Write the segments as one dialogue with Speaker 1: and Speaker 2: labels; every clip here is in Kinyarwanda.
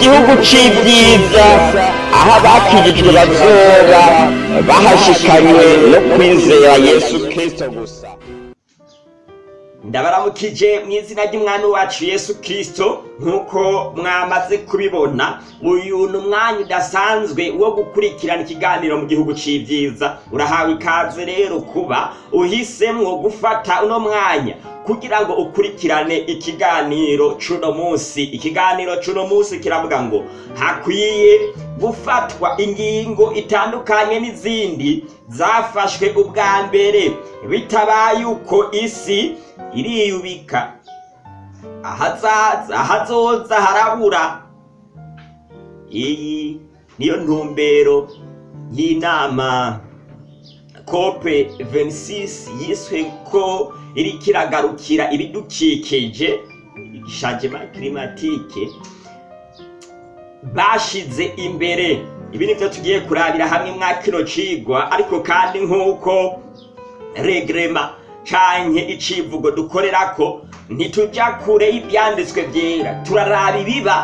Speaker 1: gihugu c'ibyiza aho abakijijwe bazoba bahashikanywe no kwizera yesu kristo gusa. Ndabaramukije mu izina ry'umwami wacu yesu kristo nk'uko mwamaze kubibona uyu ni umwanya udasanzwe wo gukurikirana ikiganiro mu gihugu c'ibyiza. Urahawe ikaze rero kuba uhisemwo gufata uno mwanya kugira ngo ukurikirane ikiganiro c'uno munsi. Ikiganiro c'uno munsi kiravuga ngo hakwiye gufatwa ingingo itandukanye n'izindi zafashwe ubwa mbere. Bitabaye uko isi iriyubika. Ahazoza harabura. Iyi niyo ntumbero y'inama. Kope 26 yiswe ko iriko iragarukira ibidukikije changement climatique bashize imbere. Ibi nivyo tugiye kurabira hamwe mwa kino cigwa ariko kandi nk'uko regrema canke icivugo dukorerako ntituja kure y'ivyanditswe vyera turaraba ibiba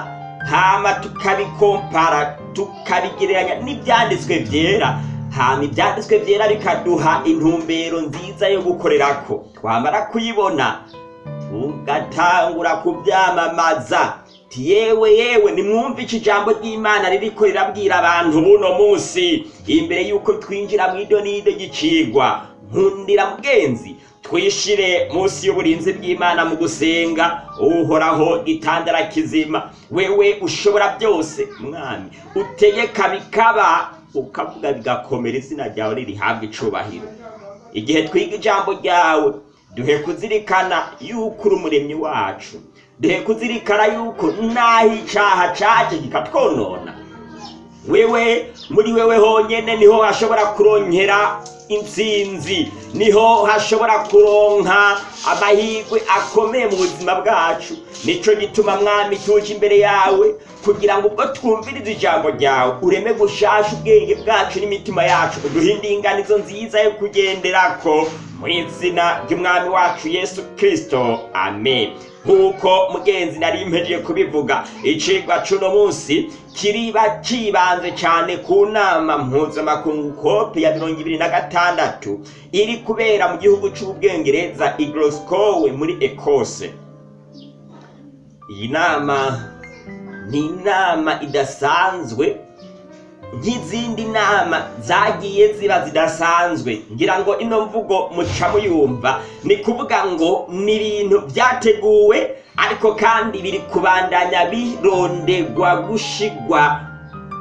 Speaker 1: hama tukabikompara tukabigereranya n'ivyanditswe vyera hama ivyanditswe vyera bikaduha intumbero nziza yo gukorerako. Twamara kuyibona tugatangura kuvyamamaza ti yewe yewe nimwumve iki jambo ry'imana ririko rirabwira abantu buno munsi. Imbere y'uko twinjira mw'ido n'ido ry'icigwa nkundira mugenzi twishire munsi y'uburinzi bw'imana mu gusenga. Uhoraho gitandara kizima wewe ushobora byose mwami utegeka bikaba ukavuga bigakomera izina ryawe ririhabwa icubahiro igihe twiga ijambo ryawe duhe kuzirikana yuko uri umuremyi wacu. Duhe kuzirikana yuko naho icaha caje kikatwonona. Wewe muri wewe honyene ni ho hashobora kuronkera intsinzi. Niho hashobora kuronka amahirwe akomeye mu buzima bwacu. Nico gituma mwami tuje imbere yawe kugira ngo ubwo twumviriza ijambo ryawe ureme gushasha ubwenge bwacu n'imitima yacu uduhe indinganizo nziza yo kugenderako mu izina ry'umwami wacu yesu kristo. Amen. Nk'uko mugenzi nari mpejeje kubivuga icigwa c'uno munsi kiriba cibanze cane ku nama mpuzamakungu kope ya mirongo ibiri na gatandatu iri kubera mu gihugu c'ubwongereza i muri ekose iyi nama ni inama idasanzwe nk'izindi nama zagiye ziba zidasanzwe. Ngira ngo ino mvugo muca muyumva. Ni kuvuga ngo ni ibintu byateguwe ariko kandi biri kubandanya birondegwa gushigwa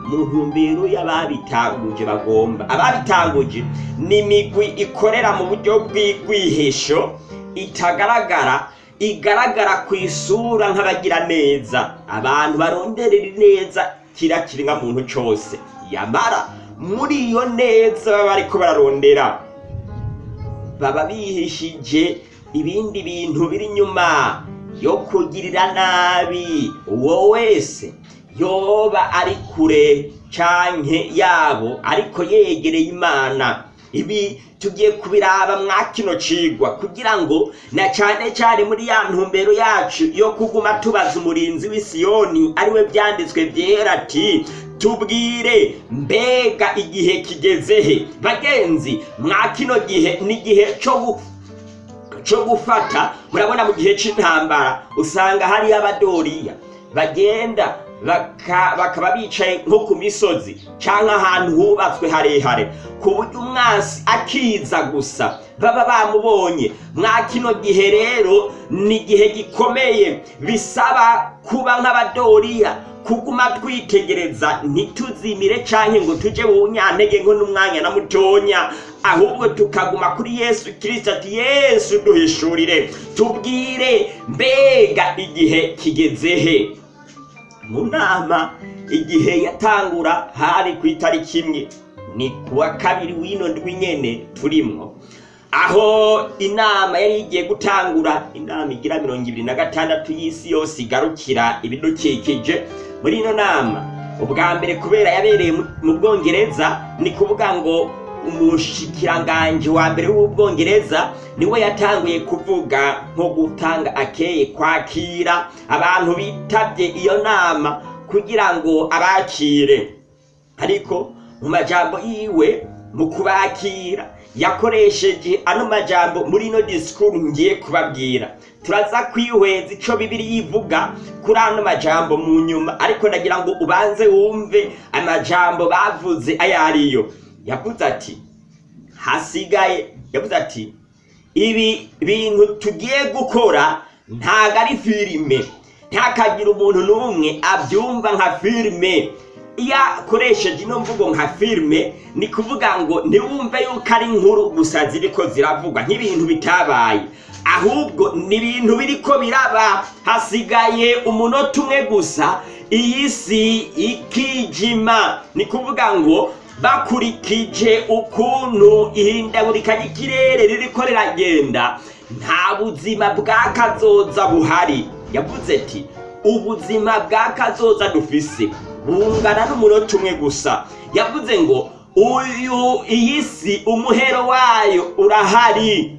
Speaker 1: mu ntumbero y'ababitanguje bagomba. Ababitanguje ni imigwi ikorera mu buryo bw'igwihisho itagaragara igaragara ku isura nk'abagira neza. Abantu baronderera neza kira kiringa muntu cose yamara. Muri iyo neza baba bariko bararondera. Baba bihishije ibindi bintu biri inyuma yo kugirira nabi uwo wese. Yoba ari kure canke yabo ariko yegereye imana. Ibi tugiye kubiraba mwa kino cigwa kugira ngo na cane cane muri ya ntumbero yacu yo kuguma tubaza umurinzi w'isiyoni ari we vyanditswe vyera ati tubwire mbega igihe kigeze he? Bagenzi mwa kino gihe ni igihe co gu co gufata. Murabona mu gihe c'intambara usanga hariyo abadoriya. Bagenda bakaba bicaye nko ku misozi canke ahantu hubatswe harehare. Ku buryo umwansi akiza gusa baba bamubonye. Mwa kino gihe rero ni igihe gikomeye. Bisaba kuba nk'abadoriya kuguma twitegereza ntituzimire canke ngo tuje mu bunyantege nko n'umwanya na mutonya ahubwo tukaguma kuri yesu kirisito ati yesu duhishurire. Tubwire mbega igihe kigeze he? Mu nama igihe yatangura hari ku itariki imwe. Ni kuwa kabiri w'ino ndwi nyene turimwo. Aho inama yari igiye gutangura inama igira mirongo ibiri na gatandatu y'isi yose igarukira ibidukikije. Muri ino nama ubwa mbere kubera yabereye mu- bwongereza ni kuvuga ngo umushikiranganji wa mbere w'ubwongereza ni we yatanguye kuvuga nko gutanga akeye kwakira abantu bitabye iyo nama kugira ngo abakire. Ariko mu majambo yiwe mu kubakira yakoresheje ano majambo muri ino disikuru ngiye kubabwira. Turaza kwihweza ico bibiri yivuga kuri ano majambo mu nyuma ariko ndagira ngo ubanze wumve amajambo bavuze ayo ariyo yavuze ati hasigaye. Yavuze ati ibi bintu tugiye gukora ntago ari filime ntakagira umuntu n'umwe abyumva nka filime iyo akoresheje ino mvugo nka filime ni kuvuga ngo ntiwumve yuko ari inkuru gusa ziriko ziravugwa. Nk'ibintu bitabaye. Ahubwo ni ibintu biriko biraba. Hasigaye umunota umwe gusa iyi si ikijima. Ni kuvuga ngo bakurikije ukuntu ihindagurika ry'ikirere ririko riragenda nta buzima bwa kazoza buhari. Yavuze ati ubuzima bwa kazoza dufise. Bungana n'umunota umwe gusa. Yavuze ngo uyu iyi si umuhero wayo urahari.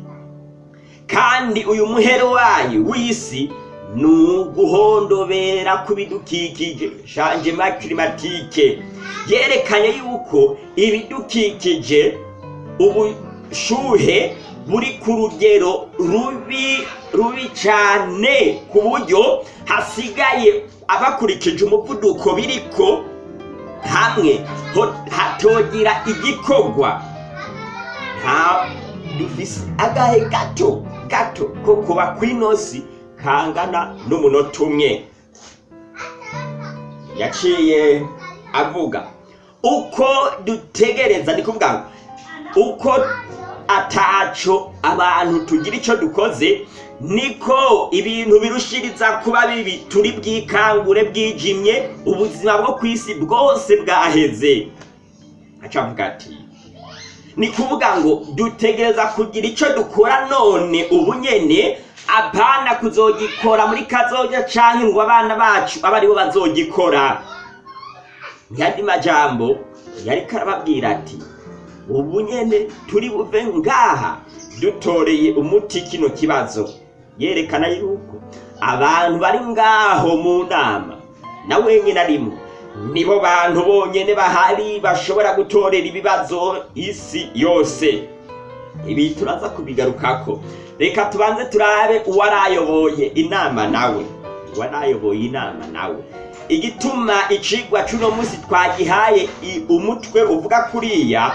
Speaker 1: Kandi uyu muhero wayo w'isi ni uguhondobera ku bidukikije shanjema yerekanye yuko ibidukikije ubushuhe buri ku rugero rubi rubi cyane ku buryo hasigaye abakurikije umuvuduko biriko hamwe. Hatogira igikorwa. Nta dufise agahe gato gato ko kuba kw'inosi kangana n'umunota umwe yaciye avuga uko dutegereza ni kuvuga uko ataco abantu tugira ico dukoze niko ibintu birushiriza kuba bibi turi bwikangure bwijimye ubuzima bwo ku isi bwose bwaheze. Aca avuga ati ni kuvuga ngo dutegereza kugira ico dukora none ubu nyene apana kuzogikora muri kazoja canke ngo abana bacu abe ari bo bazogikora. Yandi majambo yariko arababwira ati ubu nyene turi buve ngaha dutoreye umuti kino kibazo. Yerekana yuko abantu bari ngaho mu nama. Na wenyine arimo nibo bantu bonyene bahari bashobora gutorera ibibazo isi yose. Ibi turaza kubigarukako reka tubanze turabe uwarayoboye inama nawe. Uwarayoboye inama nawe. Igituma icigwa c'uno munsi twagihaye umutwe uvuga kuriya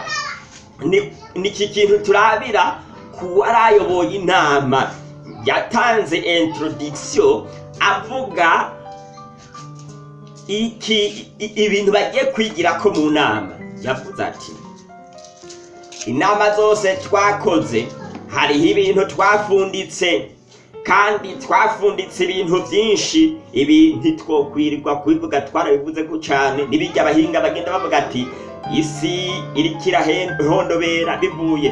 Speaker 1: ni iki kintu turabira ku warayoboye inama? Yatanze introduction avuga iki ibintu bagiye kwigirako mu nama. Yavuze ati inama zose twakoze hariho ibintu twafunditse kandi twafunditse ibintu byinshi. Ibi ntitwokwirirwa kubivuga twarabivuze ko cyane n'ibijya abahinga bagenda bavuga ati isi iriko irahondobera bivuye.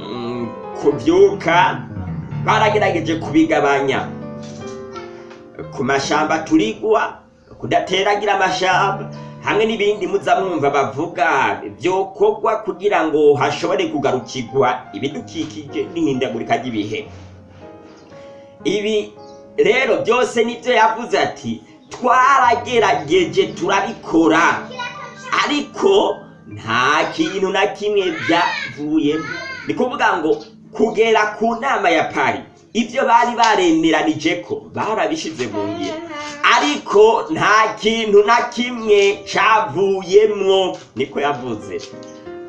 Speaker 1: Mm, kubyuka baragerageje kubigabanya. Ku mashamba turigwa kudateragira amashamba. Hamwe n'ibindi muza mwumva bavuga byokorwa kugira ngo hashobore kugarukirwa ibidukikije n'ihindagurika ry'ibihe. Ibi rero byose ni byo yavuze ati twaragerageje turabikora ariko nta kintu na kimwe byavuyemo ni kuvuga ngo kugera ku nama ya pari ibyo bari baremeranije ko barabishize mu ngiro ariko nta kintu na kimwe cavuyemwo niko yavuze.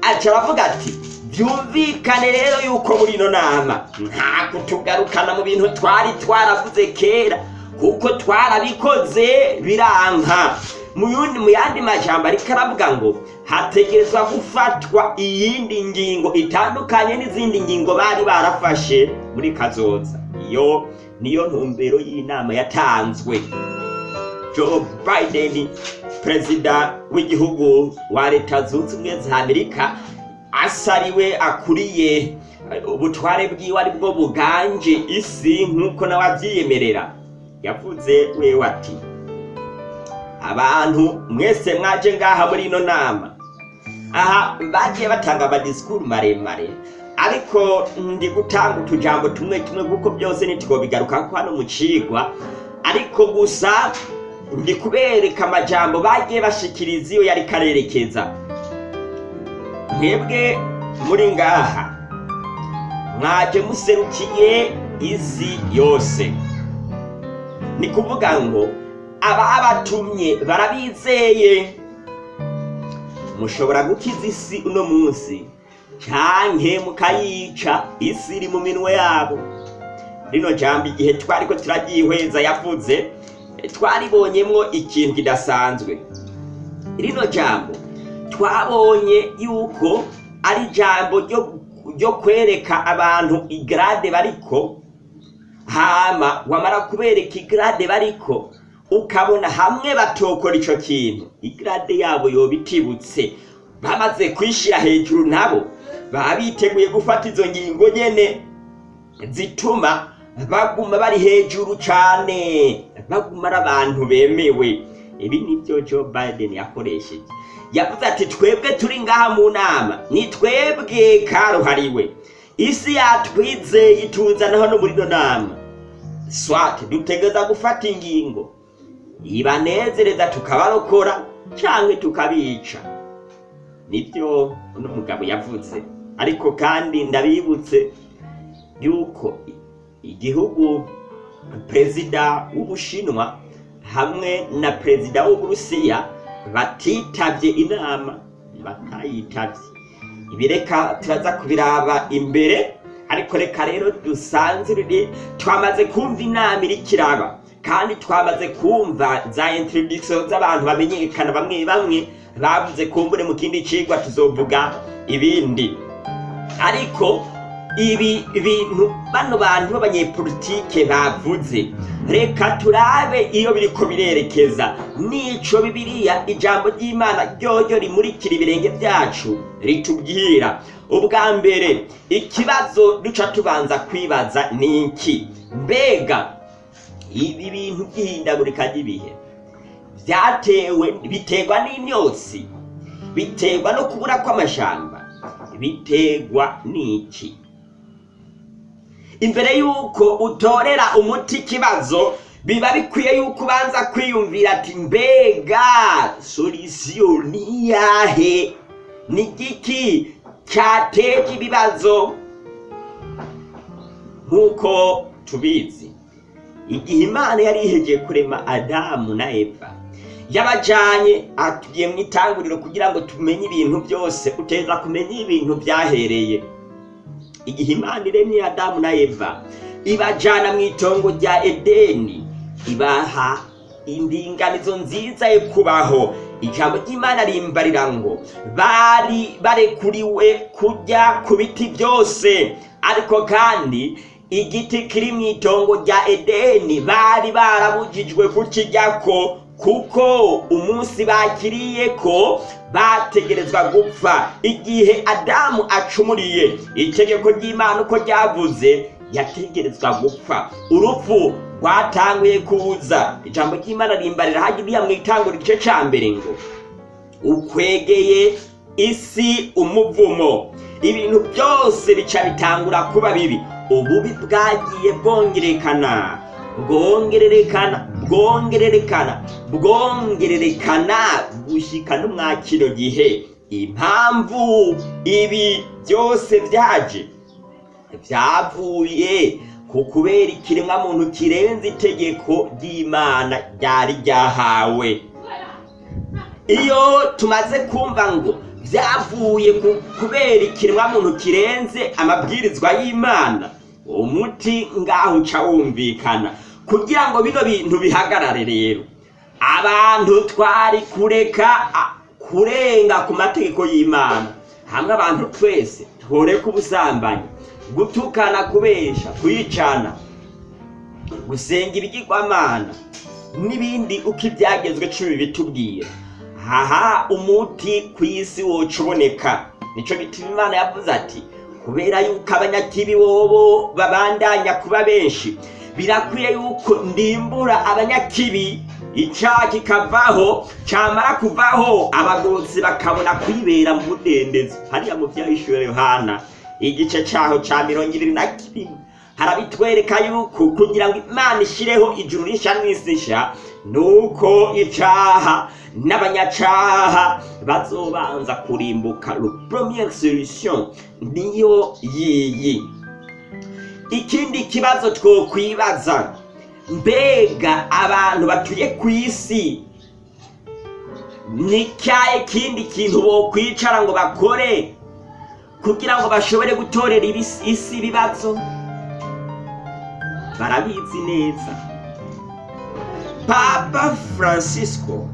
Speaker 1: Aca aravuga ati byumvikane rero yuko muri ino nama nta kutugarukana mu bintu twari twaravuze kera kuko twarabikoze biranka mu yandi majambo ariko aravuga ngo hategerezwa gufatwa iyindi ngingo itandukanye n'izindi ngingo bari barafashe muri kazoza. Iyo niyo ntumbero y'inama yatanzwe. Joe biden perezida w'igihugu wa leta zunze ubumwe za amerika asariwe akuriye ubutware bwiwe ari bwo buganje isi nk'uko nawe abyiyemerera. Yavuze wewe ati abantu mwese mwaje ngaha muri ino nama. Aha bagiye batanga amadisikuru maremare. Ariko ndi gutanga utujambo tumwe tumwe kuko byose ntitwobigaruka ko hano mu cigwa ariko gusa ndi kubereka amajambo bagiye bashikiriza iyo yari karerekeza. Mwebwe muri ngaha mwaje muserukiye isi yose. Ni kuvuga ngo ababatumye barabizeye. Mushobora gukiza isi uno munsi canke mukayica isi iri mu minwe yabo. Rino jambo igihe twariko turaryihweza yavuze twaribonyemwo ikintu kidasanzwe. Rino jambo twabonye yuko ari ijambo ryo kwereka abantu igrade bariko hama wamara kubereka igrade bariko ukabona hamwe batokora ico kintu. Igrade yabo yoba itibutse bamaze kwishira hejuru nabo. Baba biteguye gufata izo ngingo nyene zituma baguma bari hejuru cane. Baguma ari abantu bemewe. Ibi nivyo Joe Biden yakoresheje. Yavuze ati twebwe turi ngaha mu nama. Ni twebwe karuhariwe. Isi yatwizeye ituzana hano muri ino nama. Swate dutegeza gufata ingingo. Ibanezereza tukabarokora canke tukabica. Nibyo uno mugabo yavuze ariko kandi ndabibutse yuko igihugu perezida w'ubushinwa hamwe na perezida w'uburusiya batitavye inama batayitavye. Ibi reka turaza kubiraba imbere ariko reka rero dusanzire twamaze kumva inama iriko iraba. Kandi twamaze kumva za introduction z'abantu bamenyekana bamwe bamwe bavuze kumbure mu kindi cigwa tuzovuga ibindi. Ariko ibi bintu bano bantu b'abanyepolitike bavuze reka turabe iyo biriko birerekeza nico bibiliya ijambo ry'imana ryoryo rimurikira ibirenge byacu ritubwira. Ubwa mbere ikibazo duca tubanza kwibaza ni iki? Mbega ibi bintu by'ihindagurika ry'ibihe. Byatewe biterwa n'imyotsi. Biterwa no kubura kw'amashamba. Biterwa n'iki? Imbere y'uko utorera umuti ikibazo biba bikwiye yuko ubanza kwiyumvira ati mbega solisiyo ni ni igiki cyateje ibibazo nk'uko tubizi. Igihe imana yari ihegeye kurema adamu na eva. Yabajanye atugiye mu itanguriro kugira ngo tumenye ibintu byose uteza kumenya ibintu byahereye. Igihe imana iremye adamu na eva ibajana mu itongo rya edeni ibaha indinganizo nziza yo kubaho. Ijambo ry'imana rimbarira ngo bari barekuriwe kurya ku biti byose. Ariko kandi igiti kiri mu itongo rya edeni bari barabujijwe kukiryako kuko umunsi bakiriye ko bategerezwa gupfa. Igihe adamu acumuriye itegeko ry'imana uko ryavuze yategerezwa gupfa. Urupfu rwatanguye kuza ijambo ry'imana rimbarira hajya mu itango igice ca mbere ngo ukwegeye isi umuvumo. Ibintu byose bica bitangura kuba bibi. Ububi bwagiye bwongerekana. Bwongererekana bwongererekana bwongererekana gushyika no mwa kino gihe. Impamvu ibi byose byaje byavuye ku kubera ikiremwa muntu kirenze itegeko ry'imana ryari ryahawe. Iyo tumaze kumva ngo byavuye ku kubera ikiremwa muntu kirenze amabwirizwa y'imana. Umuti ngaho uca wumvikana. Kugira ngo bino bintu bihagarare rero abantu twari kureka kurenga ku mategeko y'imana. Hamwe abantu twese tworeka ubusambanyi. Gutukana kubesha kuyicana gusenga ibigirwamana n'ibindi uko ibyagezwe cumi bitubwira. Haha umuti ku isi woca uboneka nico gituma imana yavuze ati kubera yuko abanyakibi bobo babandanya kuba benshi birakwiye yuko ndimbura abanyakibi. Icyaha kikavaho cyamara kuvaho abagororotsi bakabona kwibera mu mudendezo hariya mu byahishuwe yohana igice cyaho cya mirongo ibiri na kimwe harabitwereka yuko kugira ngo imana ishyireho ijuru rishya n'isi nshya nuko icaha n'abanyacaha bazobanza kurimbuka le première solution niyo yiyi. Ikindi kibazo twokwibaza mbega abantu batuye ku isi ni cyaye kindi kintu bokwicara ngo bakore kugira ngo bashobore gutorera isi ibibazo? Barabizi neza. Papa francisco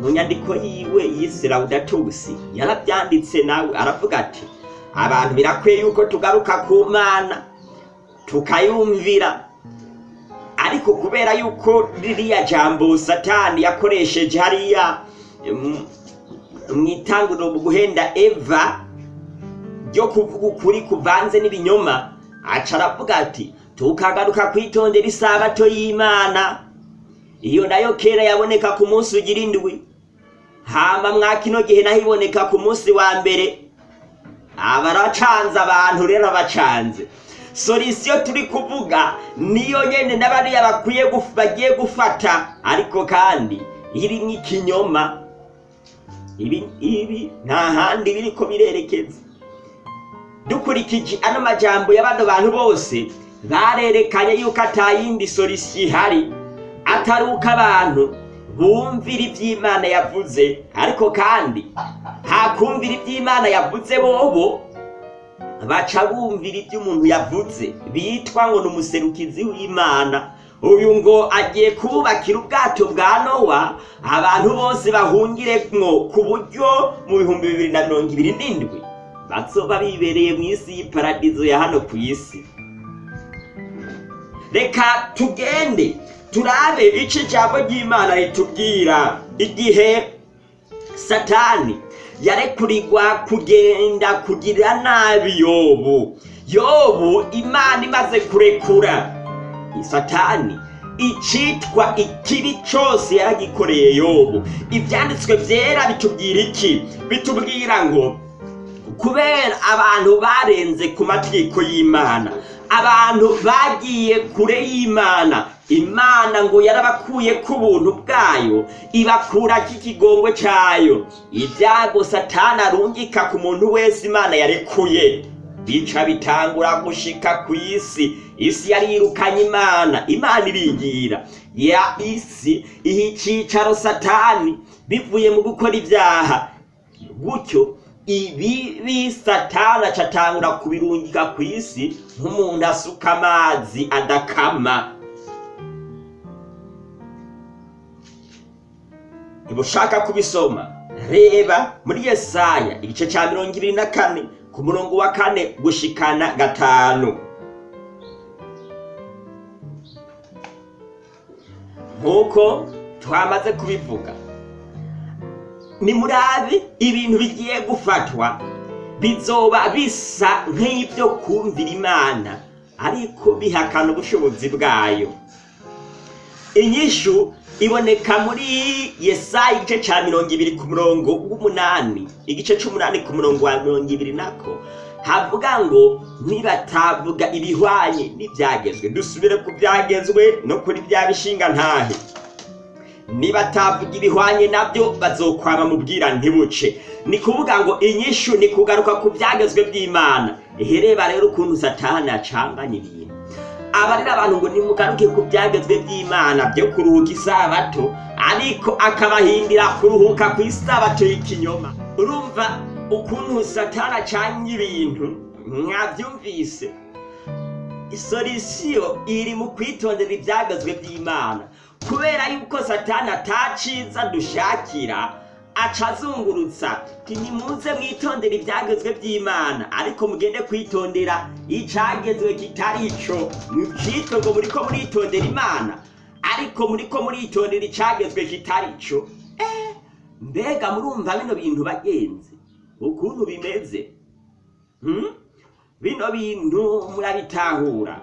Speaker 1: mu nyandiko yiwe yise laudatus yarabyanditse nawe aravuga ati abantu birakwiye yuko tugaruka ku mana tukayumvira. Ariko kubera yuko ririya jambo satani yakoresheje hariya mm, mu itanguriro mu guhenda eva ryo kuvuga ukuri kuvanze n'ibinyoma aca aravuga ati tukagaruka kwitondera isabato y'imana. Iyo na yo kera yaboneka ku munsi ugira indwi hama mwa kino gihe naho iboneka ku munsi wa mbere. Abaracanze abantu rero abacanze solisiyo turi kuvuga niyo nyene n'abariya bakwiye bagiye gufata. Ariko kandi irimwo ikinyoma ibi ibi nta handi biriko birerekeza. Dukurikije ano majambo y'abano bantu bose barerekanye yuko atayindi solisiyo ihari. Atari uko abantu bumvira iby'imana yavuze. Ariko kandi hakumvira iby'imana yavuze bobo baca bumvira ibyo umuntu yavuze. Bitwa ngo ni umuserukizi w'imana. Uyu ngo agiye kububakira ubwato bwa nowa abantu bose bahungiremwo ku buryo mu bihumbi bibiri na mirongo ibiri n'indwi. Bazoba bibereye mu isi y'iparadizo ya hano ku isi. Reka tugende turabe ico ijambo ry'imana ritubwira igihe satani yarekurirwa kugenda kugira nabi yobu. Yobu imana imaze kurekura. Satani icitwa ikibi cose yaragikoreye yobu. Ivyanditswe vyera bitubwira iki? Bitubwira ngo kubera abantu barenze ku mategeko y'imana abantu bagiye kure y'imana. Imana ngo yarabakuye ku buntu bwayo ibakurako ikigongwe cayo ibyago satani arungika ku muntu wese imana yarekuye. Bica bitangura gushika ku isi. Isi yari yirukanye imana. Imana irigira ya isi iha icicaro satani bivuye mu gukora ibyaha. Gutyo ibibi satani acatangura kubirungika ku isi nk'umuntu asuka amazi adakama. Ntibushaka kubisoma reba muri yesaya igice cya mirongo ibiri na kane ku murongo wa kane gushikana gatanu. Nk'uko twamaze kubivuga nimurabe ibintu bigiye gufatwa. Bizoba bisa nk'ibyo kumvira imana ariko bihakana ubushobozi bwayo. Inyishu iboneka muri yesaya igice cya mirongo ibiri ku murongo w'umunani. Igice c'umunani ku murongo wa mirongo ibiri nako. Havuga ngo nibatavuga ibihwanye n'ibyagezwe dusubire ku byagezwe no kuri bya bishinga ntahe. Nibatavuga ibihwanye na byo bazokwama mubwira ntibuce. Ni kuvuga ngo inyishu ni kugaruka ku byagezwe by'imana. Ihereba rero ukuntu satani acanganya ibintu. Abarira abantu ngo nimugaruke ku byagezwe by'imana byo kuruhuka isabato ariko akabahindira kuruhuka ku isabato y'ikinyoma. Urumva ukuntu satani acanga ibintu? Mwabyumvise? Isolisiyo iri mu kwitondera ibyagezwe by'imana. Kubera yuko satani ataciza dushakira aca azungurutsa. Ntimuze mwitondera ibyagezwe by'imana. Ariko mugende kwitondera icagezwe kitari ico. Mucitwe ngo muriko muritondera imana. Ariko muriko muritondera icagezwe kitari ico. Eh, mbega murumva bino bintu bagenzi? Ukuntu bimeze? Hmm? bino bintu murabitahura.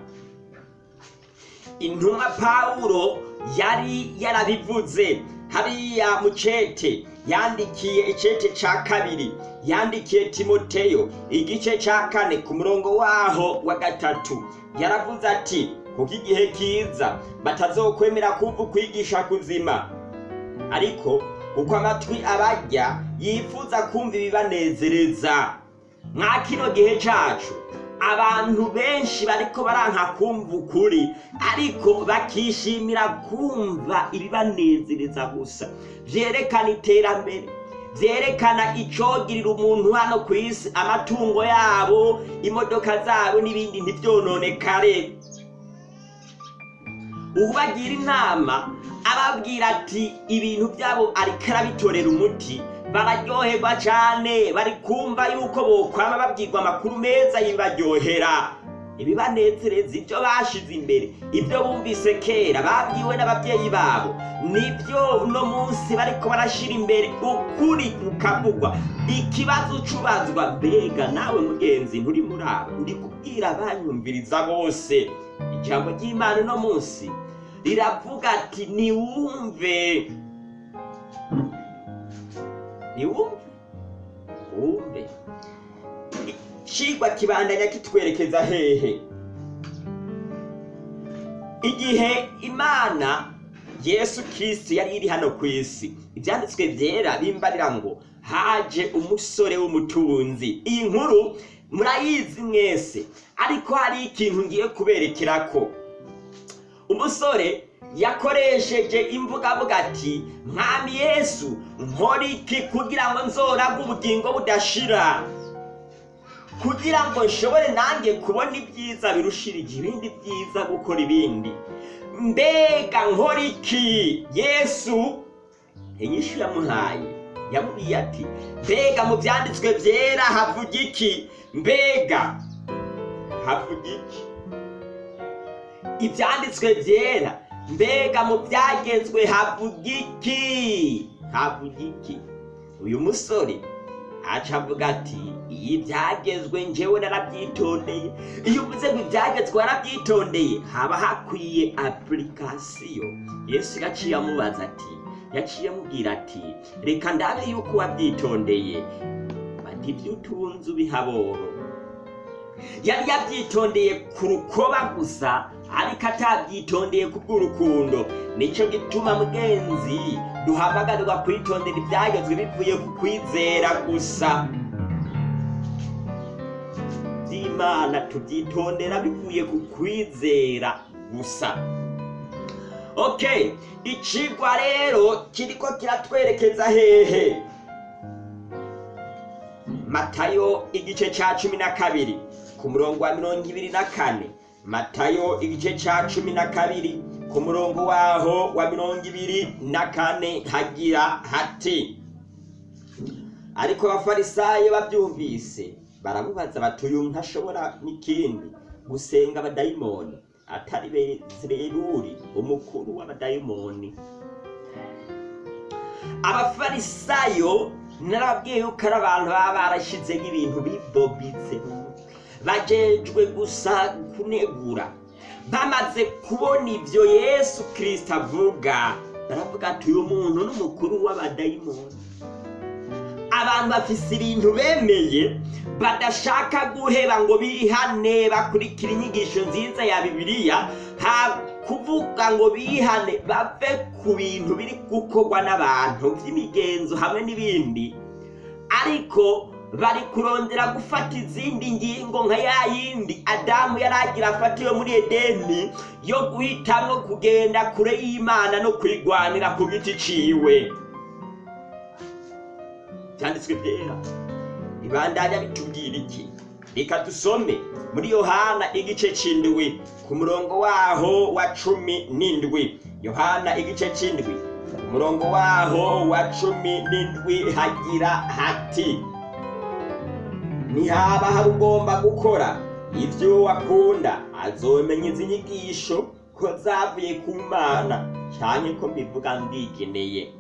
Speaker 1: Intumwa pawulo yari yarabivuze. Hariya mu cete yandikiye icete ca kabiri. Yandikiye timoteyo igice ca kane ku murongo waho wa gatatu. Yaravuze ati kuko igihe kiza batazokwemera kumva ukwigisha kuzima. Ariko kuko amatwi abarya yifuza kumva ibibanezereza. Mwa kino gihe cacu abantu benshi bariko baranka kumva ukuri ariko bakishimira kumva ibibanezereza gusa. Vyerekana iterambere vyerekana icogirira umuntu hano ku isi amatungo yabo imodoka zabo n'ibindi ntivyononekare. Ubagira inama ababwira ati ibintu byabo ariko arabitorera umuti. Bararyoherwa cyane bari kumva yuko bokwama babwirwa amakuru meza yibaryohera ibibanezereza ibyo bashize imbere ibyo bumvise kera babwiwe n'ababyeyi babo. Nibyo uno munsi bariko barashira imbere ukuri kukavugwa. Ikibazo cubazwa mbega nawe mugenzi nturi muri abo ndi kubwira abanyumviriza bose. Ijambo ry'imana uno munsi riravuga ati niwumve niwumve wumve icigwa kibandanya kitwerekeza hehe? Igihe imana yesu kristo yari iri hano ku isi ibyanditswe byera bimbarira ngo haje umusore w'umutunzi. Iyi nkuru murayizi mwese ariko hari ikintu ngiye kuberekerako. Umusore yakoresheje imvuga avuga ati mwami yesu nkora iki kugira ngo nzoraga ubugingo budashira? Kugira ngo nshobore nanjye kubona ibyiza birushirije ibindi byiza gukora ibindi. Mbega nkora iki? Yesu? Inyishu yamuhaye yamubwiye ati mbega mu byanditswe byera havuga iki? Mbega havuga iki? Ibyanditswe byera mbega mu byagezwe havuga iki? Havuga iki? Uyu musore aca avuga ati iyi byagezwe njyewe narabyitondeye. Iyo uvuze ngo ibyagezwe warabyitondeye haba hakwiye apurikasiyo yesu yaciye amubaza ati yaciye amubwira ati reka ndabe yuko wabyitondeye. Bati ibyo utunze ubihaboro yari yabyitondeye ku rukoba gusa ariko atabyitondeye ku bw'urukundo ni cyo gituma mugenzi duhamagarirwa kwitondera ibyagezwe bivuye ku kwizera gusa. By'imana tubyitondera bivuye ku kwizera gusa. Ok icigwa rero kiriko kiratwerekeza hehe? Matayo igice ca cumi na kabiri ku murongo wa mirongo ibiri na kane. Matayo igice ca cumi na kabiri ku murongo waho wa mirongo ibiri na kane hagira hati ariko abafarisayo babyumvise baramubaza bati uyu ntashobora n'ikindi gusenga abadayimoni atari bezeruri umukuru w'abadayimoni. Abafarisayo narababwiye yuko ari abantu baba barashyizeho ibintu bibobitse. Bajejwe gusa kunegura bamaze kubona ibyo yesu kirisita avuga. Baravuga ati uyu muntu n'umukuru w'abadayimoni. Abantu bafise ibintu bemeye badashaka guheba ngo bihane bakurikira inyigisho nziza ya bibiliya ha kuvuga ngo bihane bave ku bintu biri gukorwa n'abantu by'imigenzo hamwe n'ibindi. Ariko bari kurondera gufata izindi ngingo nka ya yindi adamu yari agira afatiwe muri edeni yo guhitamwo kugenda kure y'imana no kwigwanira ku giti ciwe. Byanditswe byera. Ibandanya bitubwira iki? Reka dusome muri yohana igice c'indwi ku murongo waho wa cumi n'indwi. Yohana igice c'indwi ku murongo waho wa cumi n'indwi hagira hati ntihaba hari ugomba gukora. Ibyo wakunda azomenya izi nyigisho ko zavuye ku mana cyane ko mbivuga ndigeneye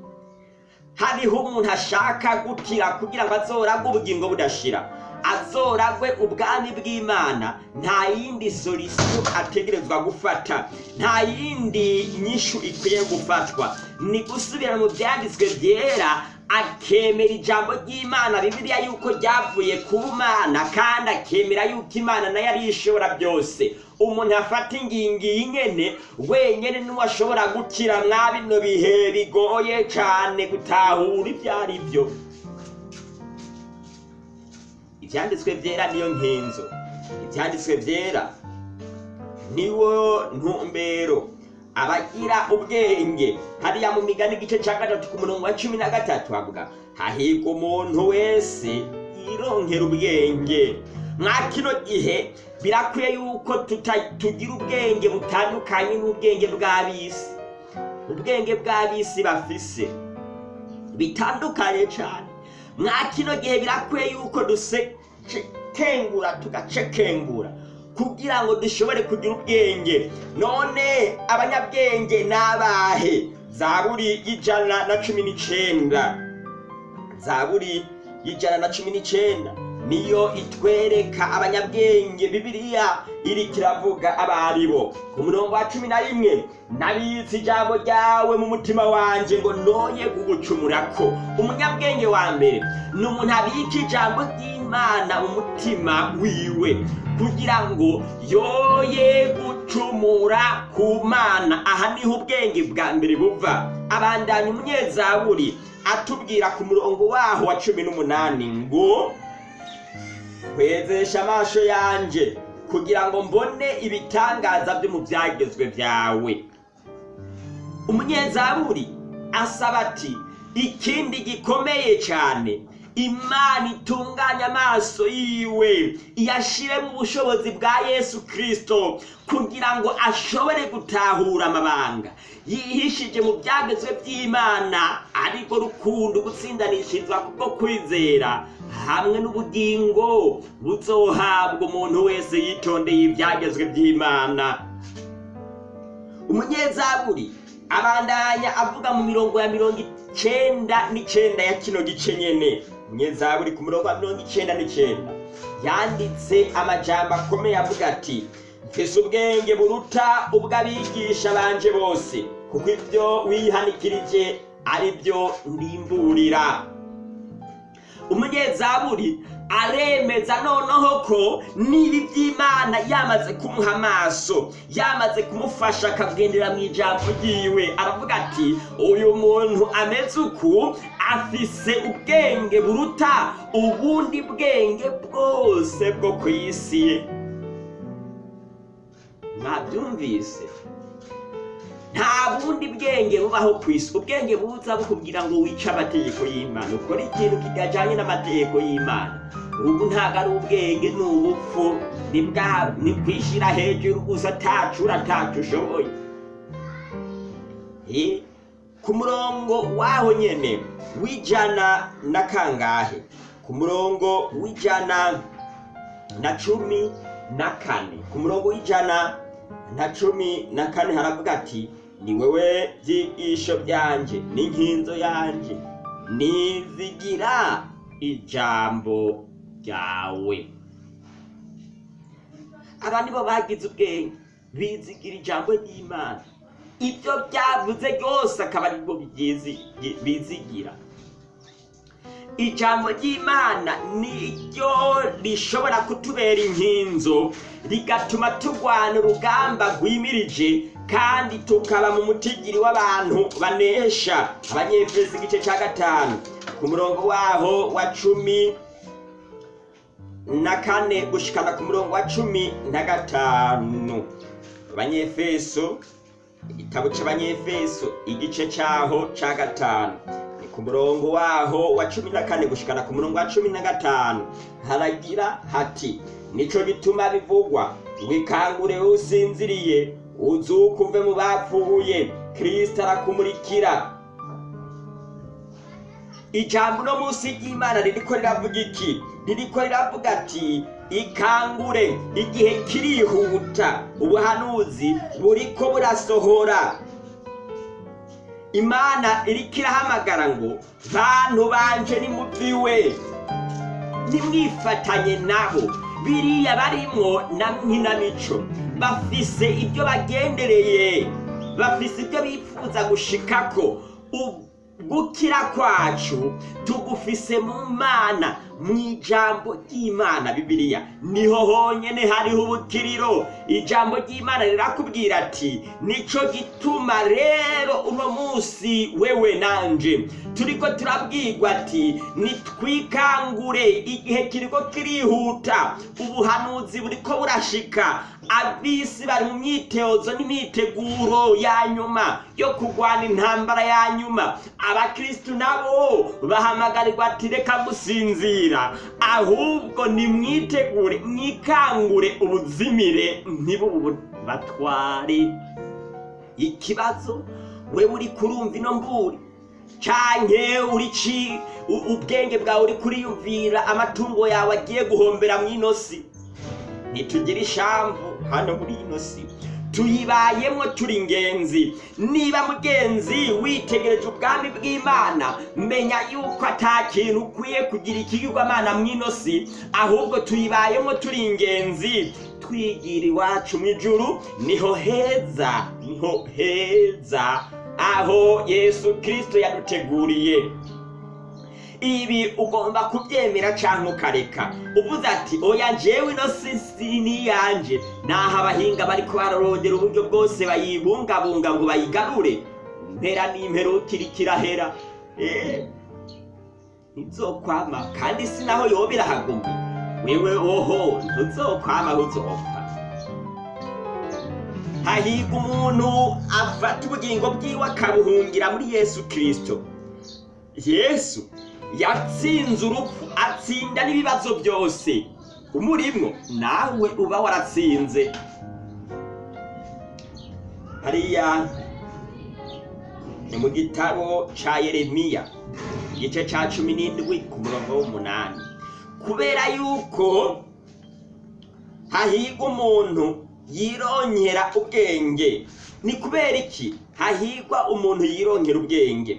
Speaker 1: hariho umuntu ashaka gukira kugira ngo azoragwe ubugingo budashira. Azoragwe ubwami bw'imana. Nta yindi solisiyo ategerezwa gufata. Nta yindi nyishu ikwiye gufatwa. Ni gusubira mu byanditswe byera akemera ijambo ry'imana bibiliya yuko ryavuye ku mana kandi akemera yuko imana na yo ari ishobora byose. Umuntu afata ingingo iyi nyene wenyene ni we ashobora gukira mwa bino bihe bigoye cane gutahura ibyo ari byo. Ivyanditswe vyera niyo nkinzo. Ivyanditswe vyera niwo ntumbero. Abagira ubwenge hariya mu migani igice cya gatatu ku murongo wa cumi na gatatu havuga hahirwa umuntu wese yironkera ubwenge. Mwa kino gihe birakwiye yuko tugira ubwenge butandukanye n'ubwenge bw'ab'isi. Ubwenge bw'ab'isi bafise bitandukanye cyane mwa kino gihe birakwiye yuko dusekengura tugacekengura. Kugira ngo dushobore kugira ubwenge. None abanyabwenge ni abahe zaburi y'ijana na cumi n'icenda. Zaburi y'ijana na cumi n'icenda. Niyo itwereka abanyabwenge bibiliya iri kiravuga abaribo ku murongo wa cumi na rimwe nabitse ijambo ryawe mu mutima wanje ngo noye kugucumurako. Umunyabwenge wa mbere ni umuntu abika ijambo ry'imana mu mutima wiwe kugira ngo yoye gucumura ku mana. Aha ni ho ubwenge bwa mbere buva. Abandanya umunyezaburi atubwira ku murongo waho wa cumi n'umunani ngo kwezesha amaso yanje kugira ngo mbone ibitangaza byo mu byagezwe byawe. Umunyezaburi asaba ati ikindi gikomeye cyane imana itunganya amaso yiwe iyashire mu bushobozi bwa yesu kirisito kugira ngo ashobore gutahura amabanga. Yihishije mu byagezwe by'imana ariko rukundo gutsindanishirizwa kubwo kwizera hamwe n'ubugingo buzohabwa umuntu wese yitondeye ibyagezwe by'imana. Umunyezaburi abandanya avuga mu mirongo ya mirongo icenda n'icenda ya kino gice nyene. Umunyezaburi ku murongo wa mirongo icenda n'icenda yanditse amajambo akomeye avuga ati mfise ubwenge buruta ubw'abigisha banje bose kuko ibyo wihanikirije ari byo ndimburira. Umunyezaburi aremeza noneho ko niba iby'imana yamaze kumuha amaso yamaze kumufasha akagendera mu ijambo ryiwe. Aravuga ati uyu muntu ameze uku? Afise ubwenge buruta ubundi bwenge bwose bwo ku isi ye. Nta bundi bwenge bubaho ku isi. Ubwenge buza bukubwira ngo wice amategeko y'imana. Ukore ikintu kitajyanye n'amategeko y'imana. Ubu ntabwo ari ubwenge ni ubupfu ni kwishyira hejuru gusa atacu ushoboye Eh, ku murongo waho nyene w'ijana na kangahe ku murongo w'ijana na cumi na kane ku murongo w'ijana na cumi na kane haravuga ati ni wewe byigisho byanje n'inkinzo yanje nizigira ijambo ryawe aba nibo bagize ubwenge bizigira ijambo ry'imana ibyo byavuze byose akaba ari bwo bizigira ijambo ry'imana niryo rishobora kutubera inkinzo rigatuma turwana urugamba rwimirije kandi tukaba mu mutigiri w'abantu banesha abanyefesi igice cya gatanu. Ku murongo waho wa cumi na kane gushikana ku murongo wa cumi na gatanu. Abanyefeso igitabo cy'abanyefeso igice cyaho cya gatanu. Ni ku murongo waho wa cumi na kane gushikana ku murongo wa cumi na gatanu. Haragira hati nico gituma bivugwa wikangure usinziriye uzuka uve mu bapfuye. Kristo arakumurikira. Ijambo uno munsi ry'imana ririko riravuga iki? Ririko riravuga ati ikangure igihe kirihuta ubuhanuzi buriko burasohora. Imana iriko irahamagara ngo bantu banje nimuviwe nimwifatanye nabo biriya barimwo na nkinamico. Bafise ibyo bagendereye. Bafise ibyo bifuza gushikako. Gukira kwacu tugufise mu mana. Mu ijambo ry'imana bibiliya. Niho honyene hariho ubukiriro. Ijambo ry'imana rirakubwira ati nico gituma rero uno munsi wewe nanje. Turiko turabwirwa ati nitwikangure igihe kiriko kirihuta. Ubuhanuzi buriko burashika. Abisi bari mu myitozo n'imyiteguro ya nyuma yo kurwana intambara ya nyuma. Abakristu nabo bahamagarirwa ati reka gusinzira ahubwo nimwitegure mwikangure ubuzimire ntibubatware ikibazo we uri kurumva ino mburi canke uri ubwenge bwawe uri kuriyumvira amatungo yawe agiye guhombera mw'ino si ntitugire ishamvu hano muri ino si tuyibayemwo turi ingenzi niba mugenzi witegereje ubwami bw'imana menya yuko kintu ukwiye kugira ikigirwamana mw'ino si ahubwo tuyibayemwo turi ingenzi twigira iwacu mu ijuru ni ho heza ni ho heza. Aho yesu kirisito yaduteguriye. Ibi ugomba kubyemera cyangwa ukareka. Uvuze ati oya njyewe ino si ni iyanjye naho abahinga bari kubarorongera uburyo bwose bayibungabunga ngo bayigarure. Impera n'imperuka iri kirahera. Eee ntizokwama kandi si naho yoba irahaguma wewe oho ntuzokwama aho uzopfa hahirwa umuntu afata ubugingo bwiwe akabuhungira muri yesu kirisito yesu yatsinze urupfu atsinda n'ibibazo byose. Umurimwo nawe uba waratsinze. Hariya ni mu gitabo ca yeremiya igice ca cumi n'indwi ku murongo w'umunani. Kubera yuko hahirwa umuntu yirongera ubwenge ni kubera iki? Hahirwa umuntu yirongera ubwenge.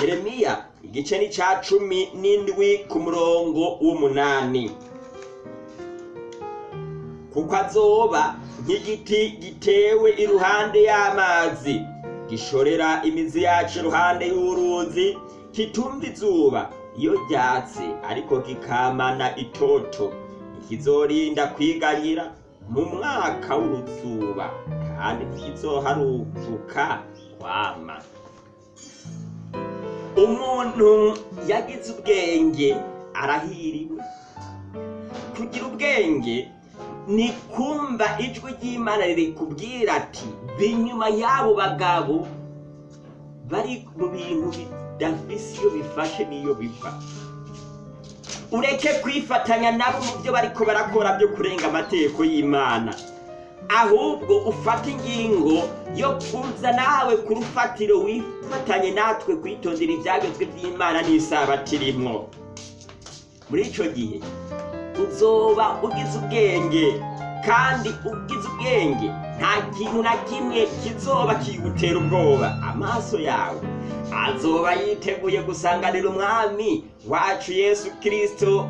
Speaker 1: Yeremiya igice ni ca cumi n'indwi ku murongo w'umunani. Kuko azoba nk'igiti gitewe iruhande y'amazi gishorera imizi yacu iruhande y'uruzi kitumva izuba iyo ryatse ariko kikamana itoto. Ntikizorinda kwiganyira mu mwaka w'uruzuba kandi ntikizoharuruka kwama. Umuntu yagize ubwenge arahiriwe. Kugira ubwenge ni kumva ijwi ry'imana rikubwira ati binyuma y'abo bagabo bari mu bintu bidafise iyo bifashe n'iyo biva. Ureke kwifatanya nabo mu byo bariko barakora byo kurenga amategeko y'imana. Ahubwo ufate ingingo yo kuza nawe ku rufatiro wifatanye natwe kwitondera ibyagezwe by'imana n'isabato irimwo. Muri icyo gihe uzoba ugize ubwenge kandi ugize ubwenge nta kintu na kimwe kizoba kigutera ubwoba. Amaso yawe azoba yiteguye gusanganira umwami wacu yesu kirisito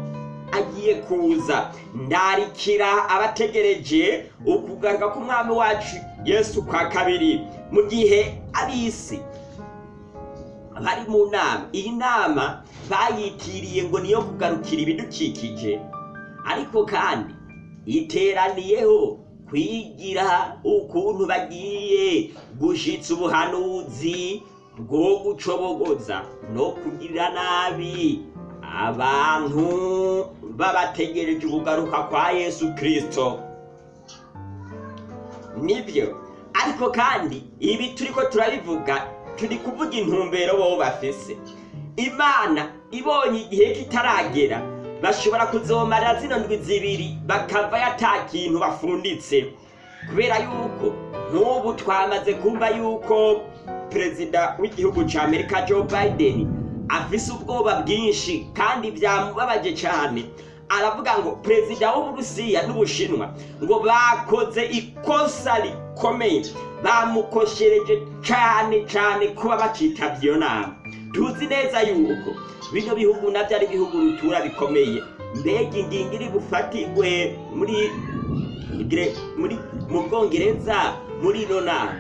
Speaker 1: agiye kuza. Ndarikira abategereje ukugaruka k'umwami wacu yesu kwa kabiri mu gihe ab'isi bari mu nama. Iyi nama bayitiriye ngo niyo kugarukira ibidukikije. Ariko kandi iteraniyeho kwigira ukuntu bagiye gushitsa ubuhanuzi bwo gucobogoza no kugirira nabi abantu babategereje ukugaruka kwa yesu kirisito ni byo ariko kandi ibi turiko turabivuga turi kuvuga intumbero bo bafise. Imana ibonye igihe kitaragera bashobora kuzomarira zino ndwi zibiri bakava ata kintu bafunditse. Kubera yuko nk'ubu twamaze kumva yuko perezida w'igihugu cya amerika joe biden afise ubwoba bwinshi kandi byamubabaje cyane aravuga ngo perezida w'uburusiya n'ubushinwa ngo bakoze ikosa rikomeye. Bamukoshereje cyane cyane kuba bacitabye iyo nama tuzi neza yuko bino bihugu na byo ari ibihugu rutura bikomeye. Mbega ingingo iri bufatirwe muri mu bwongereza muri ino nama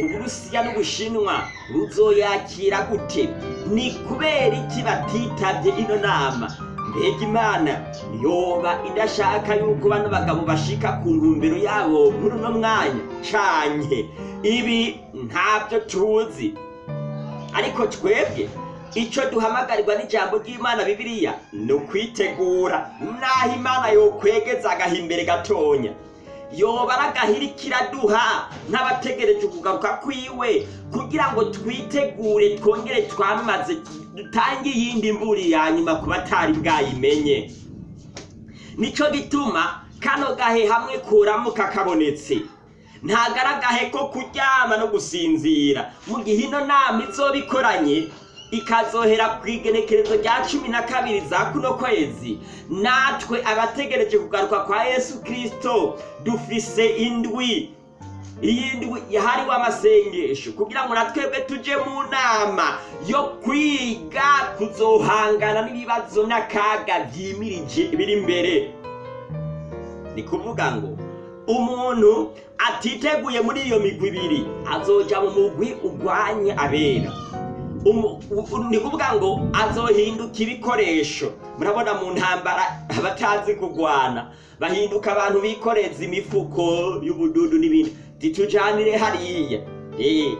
Speaker 1: uburusiya n'ubushinwa ruzoyakira gute? Ni kubera iki batitabye ino nama? Mbega imana yoba idashaka yuko bano bagabo bashika ku ntumbero yabo muri uno mwanya canye ibi ntabyo tuzi. Ariko twebwe icyo duhamagarirwa n'ijambo ry'imana bibiliya ni ukwitegura. Naho imana yokwegeza agaha imbere gatonya. Yoba ari agahirikira duha nk'abategereje kugaruka kwiwe kugira ngo twitegure twongere twamaze dutange iyindi mburi ya nyuma ku batari bwayimenye. Nicyo gituma kano gahe hamwe kuramuka kabonetse. Ntabwo ari agahe ko kuryama no gusinzira. Mu gihe ino nama izoba ikoranye ikazohera ku igenekerezo rya cumi na kabiri za kuno kwezi. Natwe abategereje kugaruka kwa yesu kirisito dufise indwi. Iyi ndwi yahariwe amasengesho. Kugira ngo natwebwe tuje mu nama yo kwiga kuzohangana n'ibibazo n'akaga byimirije biri imbere ni kuvuga ngo umuntu atiteguye muri iyo migwi ibiri azoja mu mugwi urwanya abera. Umu- u- ni kuvuga ngo azohinduka ibikoresho. Murabona mu ntambara abatazi kurwana bahinduka abantu bikoreza imifuko y'ubududu n'ibindi. Titujanire hariya. Eh,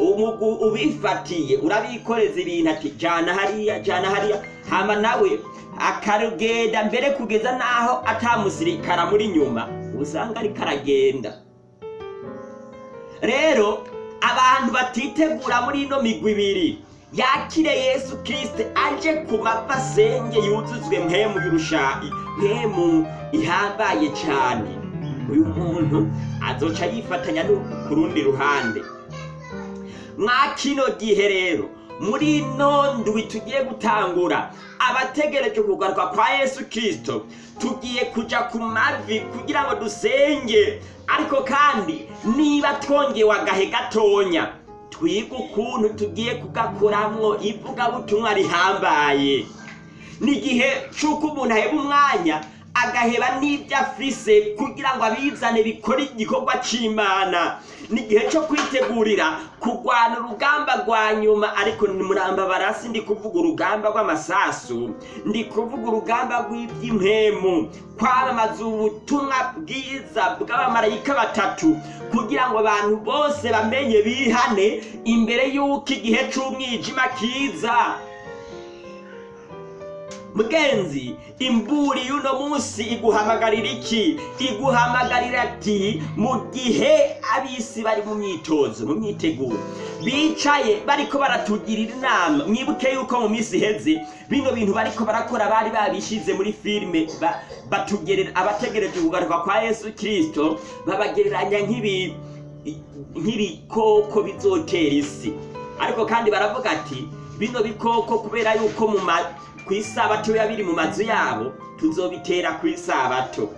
Speaker 1: umugu ubifatiye urabikoreza ibintu ati jana hariya jana hariya. Hama nawe akarugenda mbere kugeza n'aho atamusirikara muri nyuma. Usanga ariko aragenda. Rero abantu batitegura muri ino migwi ibiri yakire yesu kirisite aje ku mapfa asenge yuzuzwe mpemu y'urushayi mpemu ihambaye cyane. Uyu muntu azoca yifatanya ku rundi ruhande. Mwa kino gihe rero muri ino ndwi tugiye gutangura abategereje kugaruka kwa yesu kirisito tugiye kuja ku mavi kugira ngo dusenge. Ariko kandi niba twongewe agahe gatonya twige ukuntu tugiye kugakoramwo ivugabutumwa rihambaye. Ni igihe c'uko umuntu aheba umwanya agaheba n'ibyo afise kugira ngo abizane bikore igikorwa c'imana. Ni igihe cyo kwitegurira kurwana urugamba rwa nyuma ariko ni barasi ndi kuvuga urugamba rw'amasasu ndi kuvuga urugamba rw'iby'impemu kwamamaza ubutumwa bwiza bw'abamarayika batatu kugira ngo abantu bose bamenye bihane imbere y'uko igihe c'umwijima kiza. Mugenzi imburi y'uno munsi iguhamagarira iki? Iguhamagarira ati mu gihe ab'isi bari mu myitozo mu myiteguro bicaye bariko baratugirira inama. Mwibuke yuko mu minsi iheze bino bintu bariko barakora bari babishize muri filime ba- batugerera abategereje kugaruka kwa yesu kirisito babagereranya nk'ibi nk'ibikoko bizotera isi. Ariko kandi baravuga ati bino bikoko kubera yuko mu ku isabato biba biri mu mazu yabo tuzobitera ku isabato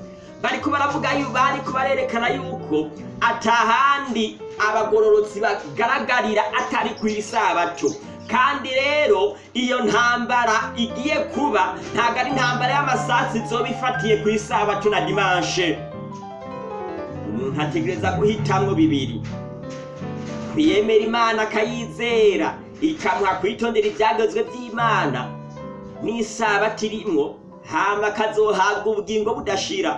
Speaker 1: bariko baravuga yu bariko barerekana yuko atahandi abagororotsi bagaragarira atari ku isabato kandi rero iyo ntambara igiye kuba ntabwo ari intambara y'amasasu izoba ifatiye ku isabato na dimanshe umuntu ategereza guhitamwo bibiri. Kwiyemera imana akayizera ikamuha kwitondera ibyagezwe by'imana n'isabato irimwo hama akazohabwa ubugingo budashira.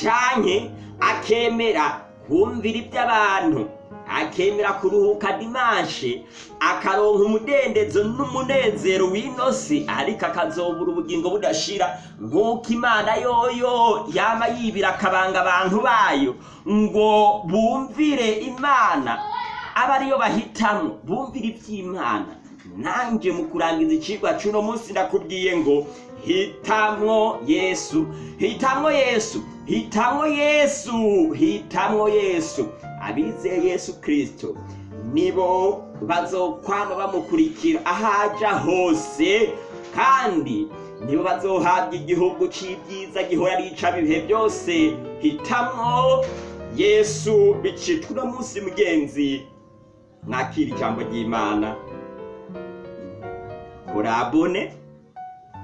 Speaker 1: Canke akemera kumvira iby'abantu akemera kuruhuka dimanshe akaronka umudendezo n'umunezero w'inosi ariko akazobura ubugingo budashira. Nk'uko imana yoyo yama yibira akabanga abantu bayo ngo bumvire imana. Aba ariyo bahitamo bumvira iby'imana nanjye mu kurangiza icigwa c'uno munsi ndakubwiye ngo hitamwo yesu. Hitamwo yesu. Hitamwo yesu. Hitamwo yesu. Abizeye yesu kirisito nibo bazokwama bamukurikira ahaja hose kandi nibo bazohabwa igihugu c'ibyiza gihora rica ibihe byose. Hitamwo yesu bicitwa uno munsi mugenzi mwakira ijambo ry'imana. Kurabone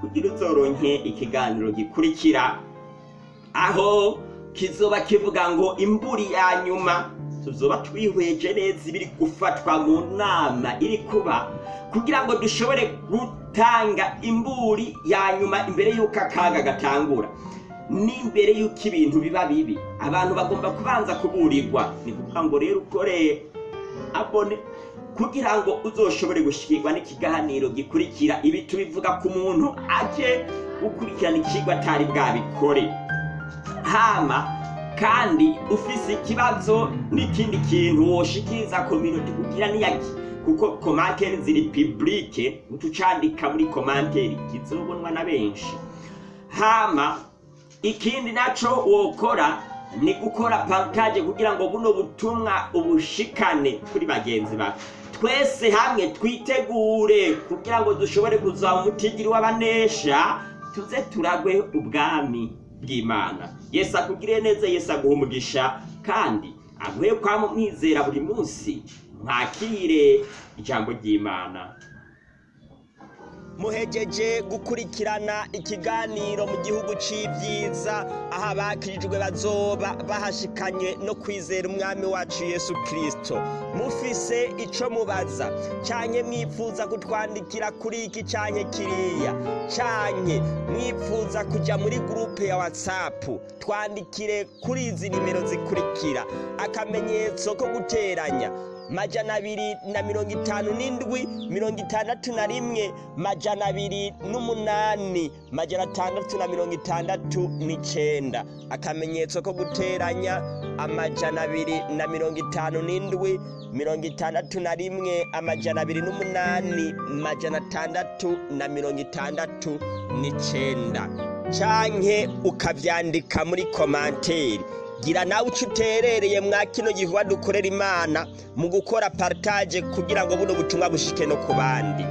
Speaker 1: kugira uzoronke ikiganiro gikurikira. Aho kizoba kivuga ngo imburi ya nyuma tuzoba twihweje neza ibiri gufatwa mu nama iri kuba kugira ngo dushobore gutanga imburi ya nyuma imbere y'uko akaga gatangura. N'imbere y'uko ibintu biba bibi. Abantu bagomba kubanza kuburirwa. Ni kuvuga ngo rero ukoreye abone kugira ngo uzoshobore gushikirwa n'ikiganiro gikurikira ibi tubivuga ku muntu aje gukurikirana ikigwa atari bwabikore. Hama kandi ufise ikibazo n'ikindi kintu woshikiriza kominote kugira niyaki kuko komantere ziri publike utucandika muri komantere kizobonwa na benshi. Hama ikindi naco wokora ni gukora partage kugira ngo buno butumwa ubushikane kuri bagenzi bawe. Twese hamwe twitegure kugira ngo dushobore kuzaba umutigiri w'abanesha tuze turagwe ubwami bw'imana. Yesu akugire neza yesu aguha umugisha kandi aguhe kwama umwizera buri munsi mwakire ijambo ry'imana. Muhejeje gukurikirana ikiganiro mu gihugu c'ivyiza. Aho abakirijwe bazoba bahashikanye no kwizera umwami wacu yesu kristo. Mufise ico mubaza. Canke mwifuza kutwandikira kuri iki canke kiriya. Canke mwifuza kuja muri gurupe ya whatsapp. Twandikire kuri izi nimero zikurikira. Akamenyetso ko guteranya. Majana abiri na mirongo itanu n'indwi mirongo itandatu na rimwe majana abiri n'umunani majana atandatu na mirongo itandatu n'icenda. Akamenyetso ko guteranya amajana abiri na mirongo itanu n'indwi mirongo itandatu na rimwe amajana abiri n'umunani majana atandatu na mirongo itandatu n'icenda. Canke ukavyandika muri komanteri gira nawe uco uterereye mwa kino gikorwa dukorera imana mu gukora partage kugira ngo buno butumwa bushike no ku bandi.